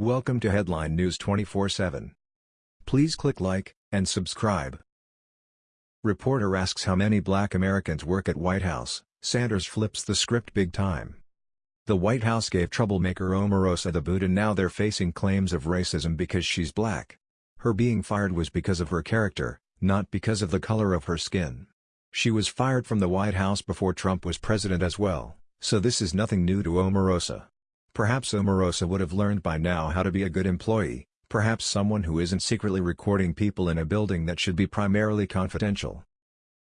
Welcome to Headline News 24/7. Please click like and subscribe. Reporter asks how many black Americans work at White House. Sanders flips the script big time. The White House gave troublemaker Omarosa the boot and now they're facing claims of racism because she's black. Her being fired was because of her character, not because of the color of her skin. She was fired from the White House before Trump was president as well, so this is nothing new to Omarosa. Perhaps Omarosa would have learned by now how to be a good employee, perhaps someone who isn't secretly recording people in a building that should be primarily confidential.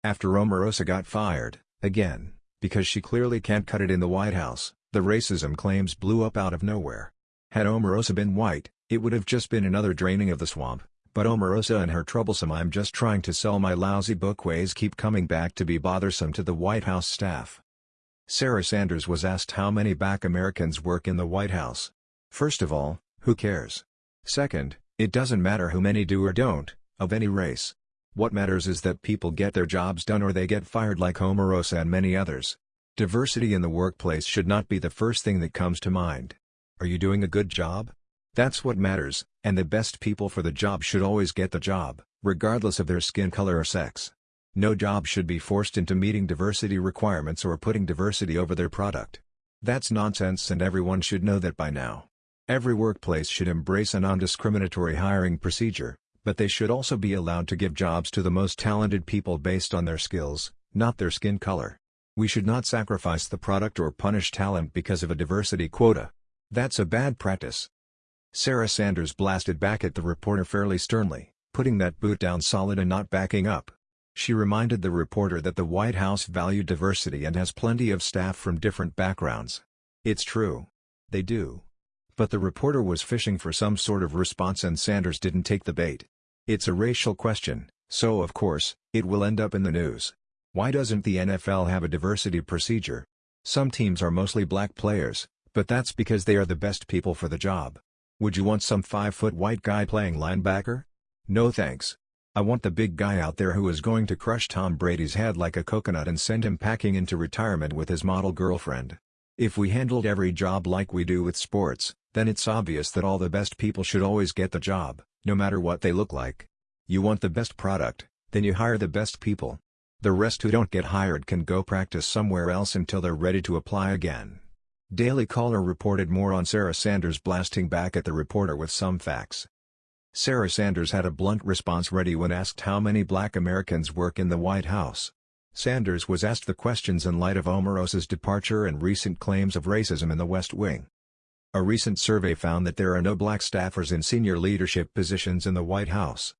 After Omarosa got fired, again, because she clearly can't cut it in the White House, the racism claims blew up out of nowhere. Had Omarosa been white, it would have just been another draining of the swamp, but Omarosa and her troublesome I'm just trying to sell my lousy book ways keep coming back to be bothersome to the White House staff. Sarah Sanders was asked how many black Americans work in the White House. First of all, who cares? Second, it doesn't matter who many do or don't, of any race. What matters is that people get their jobs done or they get fired like Omarosa and many others. Diversity in the workplace should not be the first thing that comes to mind. Are you doing a good job? That's what matters, and the best people for the job should always get the job, regardless of their skin color or sex. No job should be forced into meeting diversity requirements or putting diversity over their product. That's nonsense and everyone should know that by now. Every workplace should embrace a non-discriminatory hiring procedure, but they should also be allowed to give jobs to the most talented people based on their skills, not their skin color. We should not sacrifice the product or punish talent because of a diversity quota. That's a bad practice. Sarah Sanders blasted back at the reporter fairly sternly, putting that boot down solid and not backing up. She reminded the reporter that the White House valued diversity and has plenty of staff from different backgrounds. It's true. They do. But the reporter was fishing for some sort of response and Sanders didn't take the bait. It's a racial question, so of course, it will end up in the news. Why doesn't the NFL have a diversity procedure? Some teams are mostly black players, but that's because they are the best people for the job. Would you want some 5-foot white guy playing linebacker? No thanks. I want the big guy out there who is going to crush Tom Brady's head like a coconut and send him packing into retirement with his model girlfriend. If we handled every job like we do with sports, then it's obvious that all the best people should always get the job, no matter what they look like. You want the best product, then you hire the best people. The rest who don't get hired can go practice somewhere else until they're ready to apply again. Daily Caller reported more on Sarah Sanders blasting back at the reporter with some facts. Sarah Sanders had a blunt response ready when asked how many black Americans work in the White House. Sanders was asked the questions in light of Omarosa's departure and recent claims of racism in the West Wing. A recent survey found that there are no black staffers in senior leadership positions in the White House.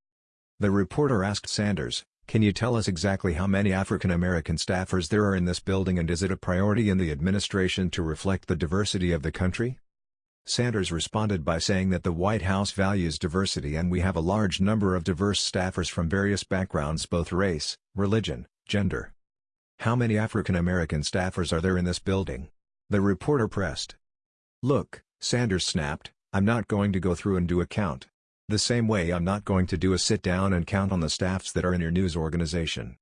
The reporter asked Sanders, can you tell us exactly how many African American staffers there are in this building and is it a priority in the administration to reflect the diversity of the country? Sanders responded by saying that the White House values diversity and we have a large number of diverse staffers from various backgrounds both race, religion, gender. How many African American staffers are there in this building? The reporter pressed. Look, Sanders snapped, I'm not going to go through and do a count. The same way I'm not going to do a sit-down and count on the staffs that are in your news organization.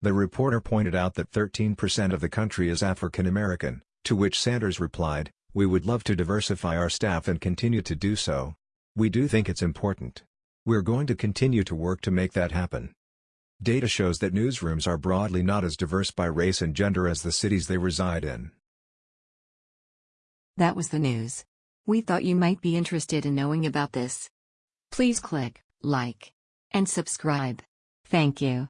The reporter pointed out that 13% of the country is African American, to which Sanders replied, we would love to diversify our staff and continue to do so. We do think it's important. We're going to continue to work to make that happen. Data shows that newsrooms are broadly not as diverse by race and gender as the cities they reside in. That was the news. We thought you might be interested in knowing about this. Please click like and subscribe. Thank you.